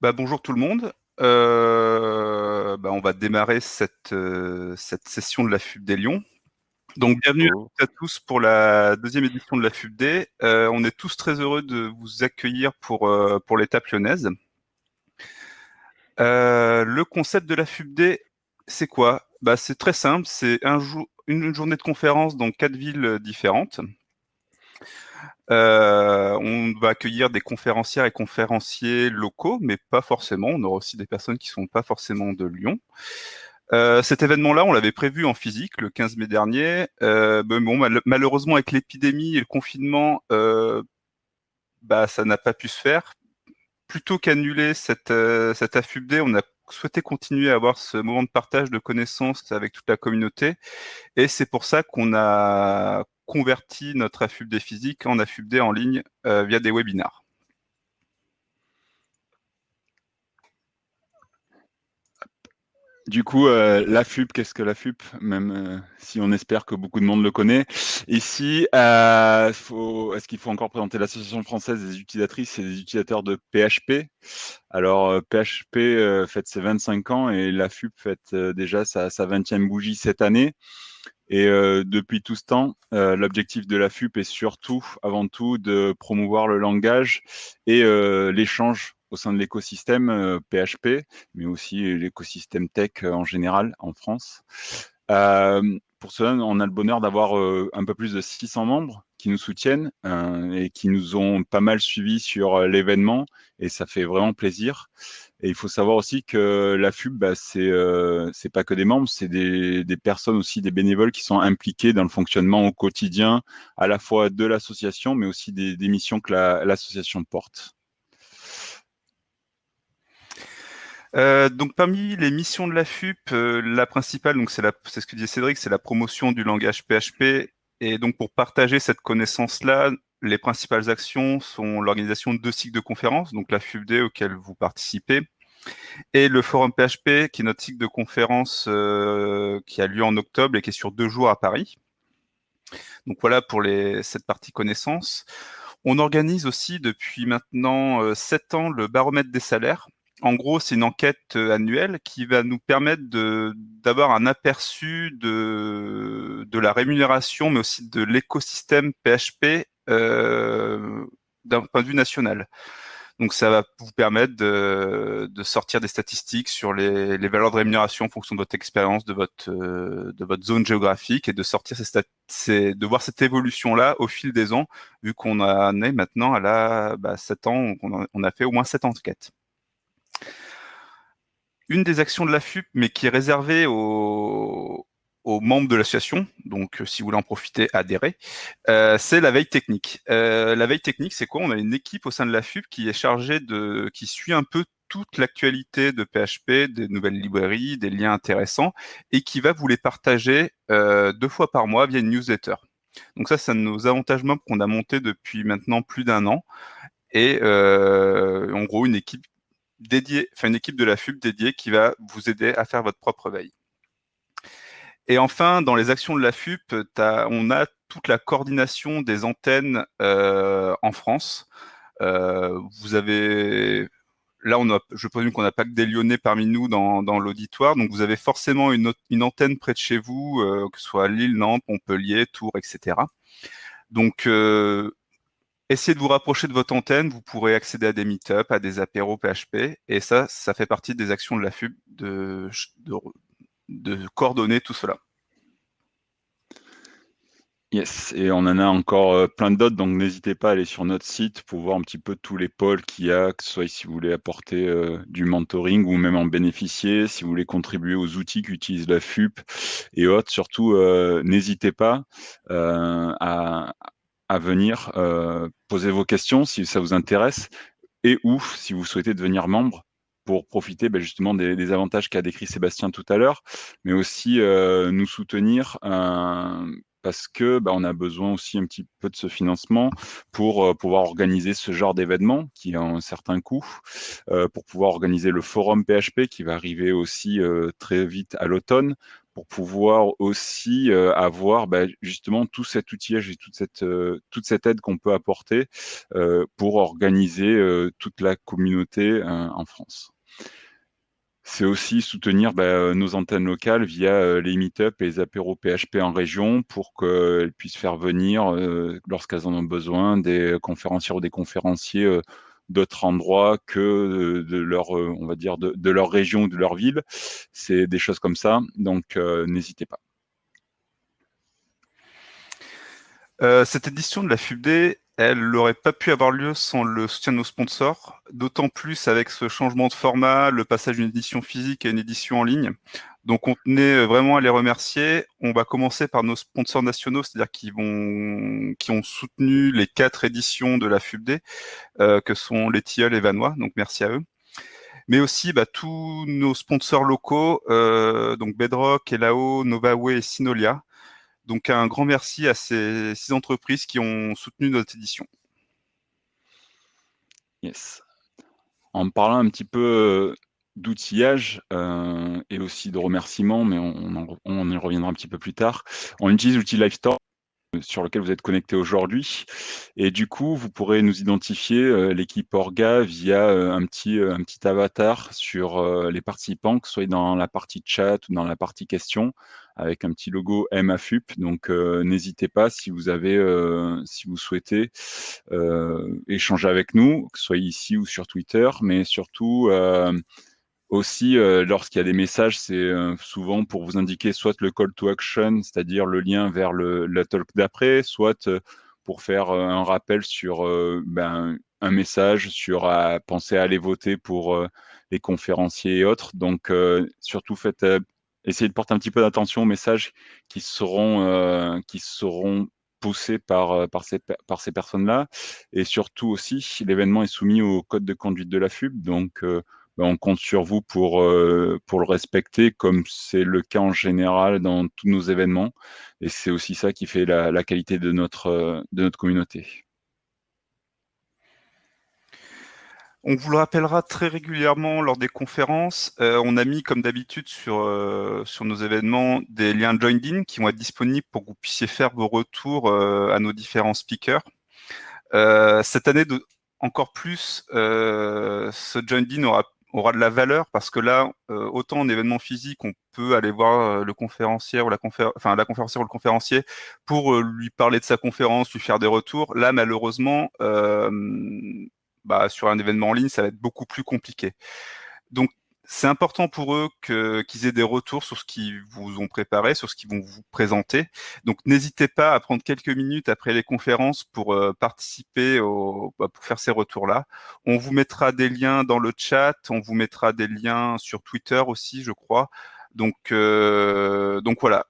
Bah, bonjour tout le monde. Euh, bah, on va démarrer cette, euh, cette session de la FUBD Lyon. Donc bienvenue à tous pour la deuxième édition de la FUBD. Euh, on est tous très heureux de vous accueillir pour, pour l'étape lyonnaise. le concept de la FUBD, c'est quoi? Bah, C'est très simple, c'est un jour, une journée de conférence dans quatre villes différentes. Euh, on va accueillir des conférencières et conférenciers locaux, mais pas forcément. On aura aussi des personnes qui ne sont pas forcément de Lyon. Euh, cet événement-là, on l'avait prévu en physique le 15 mai dernier. Euh, malheureusement, avec l'épidémie et le confinement, bah, ça n'a pas pu se faire. Plutôt qu'annuler cette, cette AFUBD, on a souhaité continuer à avoir ce moment de partage de connaissances avec toute la communauté. Et c'est pour ça qu'on a converti notre AFUBD physique en AFUBD en ligne euh, via des webinars. Du coup, euh, qu'est-ce que la FUP? Même euh, si on espère que beaucoup de monde le connaît. Ici, est-ce qu'il faut encore présenter l'Association française des utilisatrices et des utilisateurs de PHP Alors, PHP fête ses 25 ans et la FUP fête déjà sa, sa 20e bougie cette année. Et euh, depuis tout ce temps, euh, l'objectif de la FUP est surtout, avant tout, de promouvoir le langage et euh, l'échange au sein de l'écosystème PHP, mais aussi l'écosystème tech en général en France. pour cela, on a le bonheur d'avoir un peu plus de 600 membres qui nous soutiennent et qui nous ont pas mal suivis sur l'événement, et ça fait vraiment plaisir. Et il faut savoir aussi que la FUB, bah, c'est euh, pas que des membres, c'est des, personnes aussi, des bénévoles qui sont impliqués dans le fonctionnement au quotidien, à la fois de l'association, mais aussi des missions que l'association porte. Euh, donc parmi les missions de la FUP, euh, la principale, donc c'est ce que disait Cédric, c'est la promotion du langage PHP. Et donc pour partager cette connaissance-là, les principales actions sont l'organisation de deux cycles de conférences, donc la FUBD auquel vous participez, et le forum PHP, qui est notre cycle de conférence euh, qui a lieu en octobre et qui est sur deux jours à Paris. Donc voilà pour les, cette partie connaissance. On organise aussi depuis maintenant sept ans le baromètre des salaires. En gros, c'est une enquête euh, annuelle qui va nous permettre d'avoir un aperçu de, la rémunération, mais aussi de l'écosystème PHP euh, d'un point de vue national. Donc ça va vous permettre de, sortir des statistiques sur les, valeurs de rémunération en fonction de votre expérience, de votre euh, zone géographique et de sortir de voir cette évolution là au fil des ans, vu qu'on en est maintenant à la bah, 7 ans, on a, on a fait au moins 7 enquêtes. Une des actions de la FUP, mais qui est réservée aux, membres de l'association, donc euh, si vous voulez en profiter, adhérer, euh, c'est la veille technique. Euh, la veille technique, c'est quoi? On a une équipe au sein de la FUP qui est chargée de, qui suit un peu toute l'actualité de PHP, des nouvelles librairies, des liens intéressants, et qui va vous les partager deux fois par mois via une newsletter. Donc ça, c'est un de nos avantages membres qu'on a monté depuis maintenant plus d'un an, et en gros une équipe dédiée, enfin une équipe de la FUP dédiée qui va vous aider à faire votre propre veille. Et enfin, dans les actions de la FUP, on a toute la coordination des antennes euh, en France. Euh, vous avez là, je présume qu'on n'a pas que des Lyonnais parmi nous dans, l'auditoire, donc vous avez forcément une, antenne près de chez vous, euh, que ce soit Lille, Nantes, Montpellier, Tours, etc. Donc, essayez de vous rapprocher de votre antenne, vous pourrez accéder à des meet-up, à des apéros PHP, et ça, ça fait partie des actions de la FUB de, coordonner tout cela. Yes, et on en a encore euh, plein d'autres, donc n'hésitez pas à aller sur notre site pour voir un petit peu tous les pôles qu'il y a, que ce soit si vous voulez apporter euh, du mentoring ou même en bénéficier, si vous voulez contribuer aux outils qu'utilise la FUP et autres. Surtout, euh, n'hésitez pas à, à, venir poser vos questions si ça vous intéresse et ou si vous souhaitez devenir membre pour profiter ben, justement des, avantages qu'a décrit Sébastien tout à l'heure, mais aussi euh, nous soutenir euh, parce que ben, on a besoin aussi un petit peu de ce financement pour euh, pouvoir organiser ce genre d'événement qui a un certain coût, pour pouvoir organiser le forum PHP qui va arriver aussi très vite à l'automne, pour pouvoir aussi avoir bah, justement tout cet outillage et toute cette, toute cette aide qu'on peut apporter pour organiser toute la communauté en France. C'est aussi soutenir bah, nos antennes locales via les meet-up et les apéros PHP en région pour qu'elles puissent faire venir, lorsqu'elles en ont besoin, des conférenciers ou des conférenciers d'autres endroits que de leur, on va dire, de, leur région ou de leur ville. C'est des choses comme ça, donc n'hésitez pas. cette édition de la FUBD, elle n'aurait pas pu avoir lieu sans le soutien de nos sponsors, d'autant plus avec ce changement de format, le passage d'une édition physique à une édition en ligne. Donc on tenait vraiment à les remercier. On va commencer par nos sponsors nationaux, c'est-à-dire qui vont, qui ont soutenu les quatre éditions de la FUBD, euh, que sont les Tilleuls et Vanois. Donc merci à eux. Mais aussi bah, tous nos sponsors locaux, euh, donc Bedrock, Elao, Novaway et Sinolia, donc un grand merci à ces six entreprises qui ont soutenu notre édition. Yes. En parlant un petit peu euh, d'outillage euh, et aussi de remerciements, mais on, y reviendra un petit peu plus tard. On utilise l'outil Livestore sur lequel vous êtes connecté aujourd'hui. Et du coup, vous pourrez nous identifier euh, l'équipe Orga via euh, un, petit, euh, un petit avatar sur les participants, que ce soit dans la partie chat ou dans la partie questions, avec un petit logo MAFUP. Donc, n'hésitez pas si vous avez, si vous souhaitez échanger avec nous, que ce soit ici ou sur Twitter, mais surtout aussi, euh, lorsqu'il y a des messages, c'est euh, souvent pour vous indiquer soit le call to action, c'est-à-dire le lien vers la talk d'après, soit euh, pour faire un rappel sur ben, un message, sur à penser à aller voter pour les conférenciers et autres. Donc, surtout, faites, essayez de porter un petit peu d'attention aux messages qui seront, qui seront poussés par, par ces, par ces personnes-là. Et surtout aussi, l'événement est soumis au code de conduite de la FUB. Donc, ben, on compte sur vous pour, euh, pour le respecter, comme c'est le cas en général dans tous nos événements. Et c'est aussi ça qui fait la, qualité de notre, euh, de notre communauté. On vous le rappellera très régulièrement lors des conférences. Euh, on a mis, comme d'habitude, sur, sur nos événements des liens joined-in qui vont être disponibles pour que vous puissiez faire vos retours à nos différents speakers. cette année, encore plus, ce joined-in aura aura de la valeur parce que là, euh, autant en événement physique, on peut aller voir euh, le conférencier ou la, enfin, la conférencière ou le conférencier pour euh, lui parler de sa conférence, lui faire des retours. Là, malheureusement, bah, sur un événement en ligne, ça va être beaucoup plus compliqué. Donc, c'est important pour eux qu'ils aient des retours sur ce qu'ils vous ont préparé, sur ce qu'ils vont vous présenter. Donc n'hésitez pas à prendre quelques minutes après les conférences pour euh, participer, au, bah, pour faire ces retours-là. On vous mettra des liens dans le chat, on vous mettra des liens sur Twitter aussi, je crois. Donc, euh, donc voilà.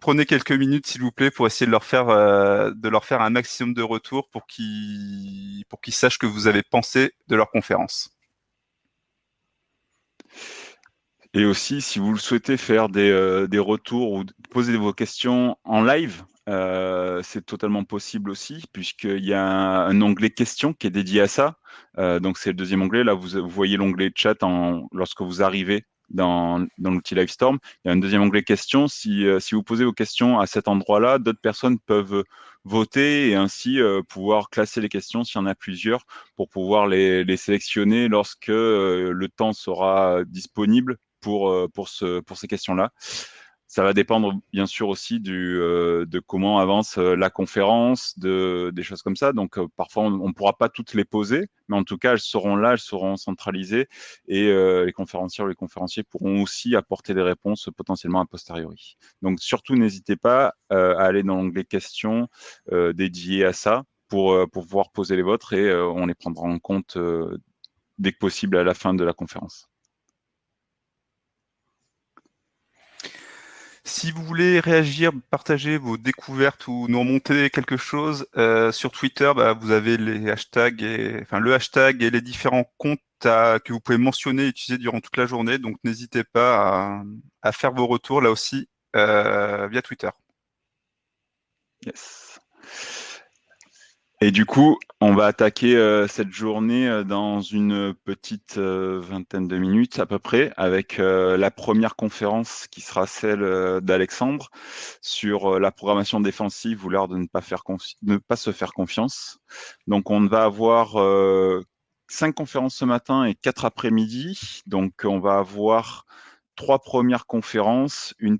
Prenez quelques minutes, s'il vous plaît, pour essayer de leur faire, euh, de leur faire un maximum de retours pour qu'ils pour qu'ils sachent que vous avez pensé de leur conférence. Et aussi, si vous le souhaitez faire des, euh, retours ou poser vos questions en live, euh, c'est totalement possible aussi, puisqu'il y a un, onglet questions qui est dédié à ça. Donc, c'est le deuxième onglet. Là, vous, voyez l'onglet chat lorsque vous arrivez dans, l'outil Livestorm. Il y a un deuxième onglet questions. Si, si vous posez vos questions à cet endroit-là, d'autres personnes peuvent voter et ainsi pouvoir classer les questions s'il y en a plusieurs pour pouvoir les, les sélectionner lorsque le temps sera disponible pour, euh, pour, ce, pour ces questions-là. Ça va dépendre bien sûr aussi du, euh, de comment avance euh, la conférence, de, des choses comme ça. Donc parfois on ne pourra pas toutes les poser, mais en tout cas elles seront là, elles seront centralisées et les conférenciers ou les conférenciers pourront aussi apporter des réponses potentiellement a posteriori. Donc surtout n'hésitez pas à aller dans l'onglet questions dédié à ça pour, pour pouvoir poser les vôtres et on les prendra en compte dès que possible à la fin de la conférence. Si vous voulez réagir, partager vos découvertes ou nous remonter quelque chose euh, sur Twitter, bah, vous avez les hashtags, et, enfin le hashtag et les différents comptes que vous pouvez mentionner et utiliser durant toute la journée. Donc n'hésitez pas à, faire vos retours là aussi euh, via Twitter. Yes. Et du coup, on va attaquer euh, cette journée euh, dans une petite euh, vingtaine de minutes à peu près, avec la première conférence qui sera celle d'Alexandre sur la programmation défensive ou l'art de ne pas, faire ne pas se faire confiance. Donc, on va avoir cinq conférences ce matin et quatre après-midi. Donc, on va avoir trois premières conférences, une,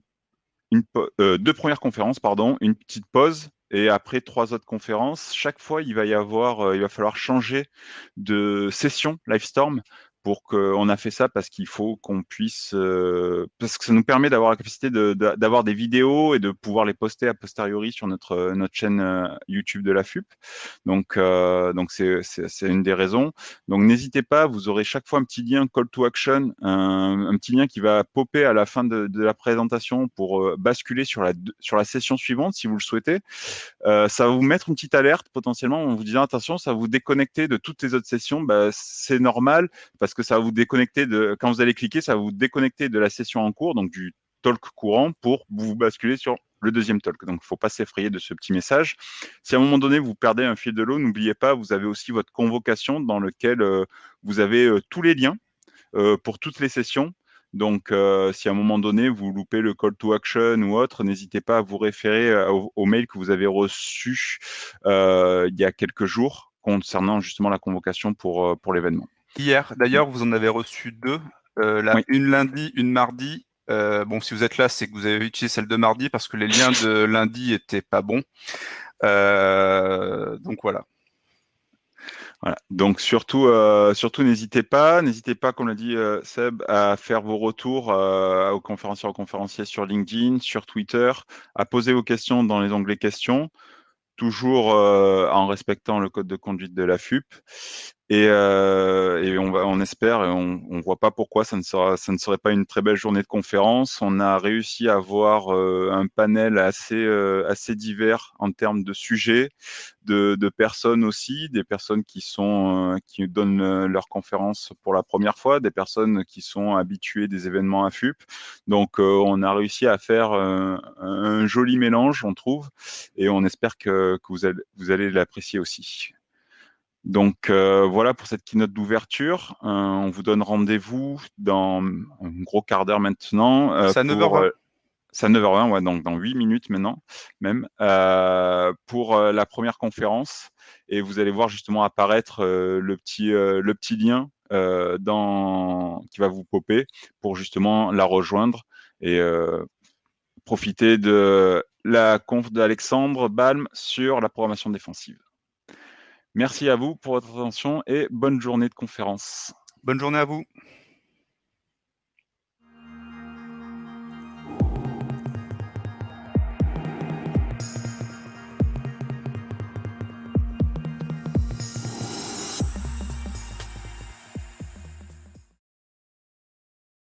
une deux premières conférences, pardon, une petite pause et après trois autres conférences, chaque fois, il va y avoir, euh, il va falloir changer de session Livestorm pour qu'on a fait ça parce qu'il faut qu'on puisse euh, parce que ça nous permet d'avoir la capacité d'avoir des vidéos et de pouvoir les poster a posteriori sur notre notre chaîne euh, YouTube de la FUP. Donc euh, donc c'est c'est une des raisons. Donc n'hésitez pas, vous aurez chaque fois un petit lien call to action, un, petit lien qui va popper à la fin de, de la présentation pour euh, basculer sur la sur la session suivante si vous le souhaitez. Euh, ça va vous mettre une petite alerte potentiellement en vous disant attention, ça va vous déconnecter de toutes les autres sessions. Bah, c'est normal parce parce que ça va vous déconnecter de, quand vous allez cliquer, ça va vous déconnecter de la session en cours, donc du talk courant, pour vous basculer sur le deuxième talk. Donc, il ne faut pas s'effrayer de ce petit message. Si à un moment donné, vous perdez un fil de l'eau, n'oubliez pas, vous avez aussi votre convocation dans lequel euh, vous avez euh, tous les liens euh, pour toutes les sessions. Donc, si à un moment donné, vous loupez le call to action ou autre, n'hésitez pas à vous référer au, au, mail que vous avez reçu il y a quelques jours concernant justement la convocation pour, pour l'événement. Hier, d'ailleurs, vous en avez reçu deux. Euh, la, Une lundi, une mardi. Euh, bon, si vous êtes là, c'est que vous avez utilisé celle de mardi parce que les liens de lundi étaient pas bons. Euh, donc voilà. Voilà. Donc surtout, euh, surtout n'hésitez pas, n'hésitez pas, comme l'a dit euh, Seb, à faire vos retours euh, aux conférenciers, aux conférenciers sur LinkedIn, sur Twitter, à poser vos questions dans les onglets questions toujours en respectant le code de conduite de la FUP. Et, euh, et on, va, on espère, et on ne voit pas pourquoi ça ne, sera, ça ne serait pas une très belle journée de conférence. On a réussi à avoir euh, un panel assez, euh, assez divers en termes de sujets, de, de, personnes aussi, des personnes qui, sont, euh, qui donnent euh, leur conférence pour la première fois, des personnes qui sont habituées des événements à FUP. Donc on a réussi à faire un joli mélange, on trouve, et on espère que, que vous allez, vous allez l'apprécier aussi. Donc euh, voilà pour cette keynote d'ouverture. Euh, on vous donne rendez-vous dans un gros quart d'heure maintenant. Euh, c'est à 9h20. c'est à 9h20, ouais, donc dans 8 minutes maintenant même, euh, pour la première conférence. Et vous allez voir justement apparaître le, petit, le petit lien dans, qui va vous popper pour justement la rejoindre et profiter de la conf d'Alexandre Balm sur la programmation défensive. Merci à vous pour votre attention et bonne journée de conférence. Bonne journée à vous.